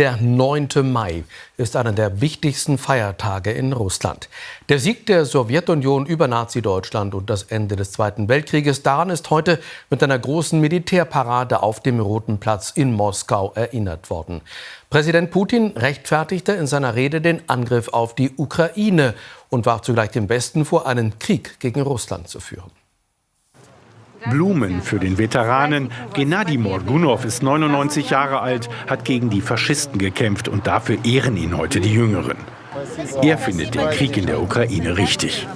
Der 9. Mai ist einer der wichtigsten Feiertage in Russland. Der Sieg der Sowjetunion über Nazi-Deutschland und das Ende des Zweiten Weltkrieges, daran ist heute mit einer großen Militärparade auf dem Roten Platz in Moskau erinnert worden. Präsident Putin rechtfertigte in seiner Rede den Angriff auf die Ukraine und warf zugleich dem Westen vor, einen Krieg gegen Russland zu führen. Blumen für den Veteranen. Gennady Morgunov ist 99 Jahre alt, hat gegen die Faschisten gekämpft und dafür ehren ihn heute die Jüngeren. Er findet den Krieg in der Ukraine richtig.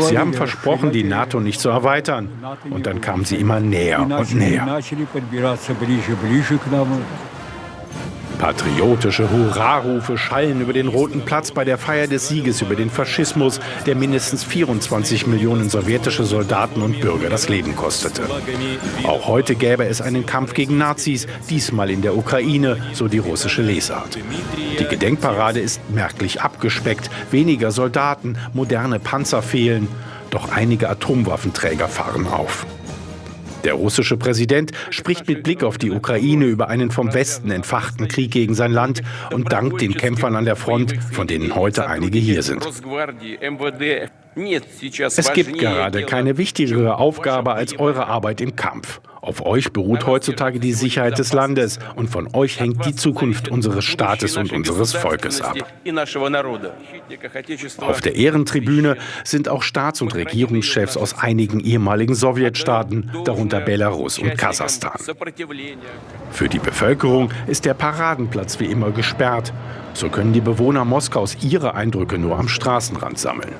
Sie haben versprochen, die NATO nicht zu erweitern. Und dann kamen sie immer näher und näher. Patriotische Hurrarufe schallen über den Roten Platz bei der Feier des Sieges über den Faschismus, der mindestens 24 Millionen sowjetische Soldaten und Bürger das Leben kostete. Auch heute gäbe es einen Kampf gegen Nazis, diesmal in der Ukraine, so die russische Lesart. Die Gedenkparade ist merklich abgespeckt, weniger Soldaten, moderne Panzer fehlen, doch einige Atomwaffenträger fahren auf. Der russische Präsident spricht mit Blick auf die Ukraine über einen vom Westen entfachten Krieg gegen sein Land und dankt den Kämpfern an der Front, von denen heute einige hier sind. Es gibt gerade keine wichtigere Aufgabe als eure Arbeit im Kampf. Auf euch beruht heutzutage die Sicherheit des Landes und von euch hängt die Zukunft unseres Staates und unseres Volkes ab. Auf der Ehrentribüne sind auch Staats- und Regierungschefs aus einigen ehemaligen Sowjetstaaten, darunter Belarus und Kasachstan. Für die Bevölkerung ist der Paradenplatz wie immer gesperrt. So können die Bewohner Moskaus ihre Eindrücke nur am Straßenrand sammeln.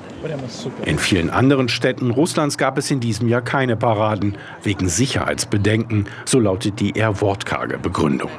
In vielen anderen Städten Russlands gab es in diesem Jahr keine Paraden, wegen Sicherheitsbedenken, so lautet die eher wortkarge Begründung.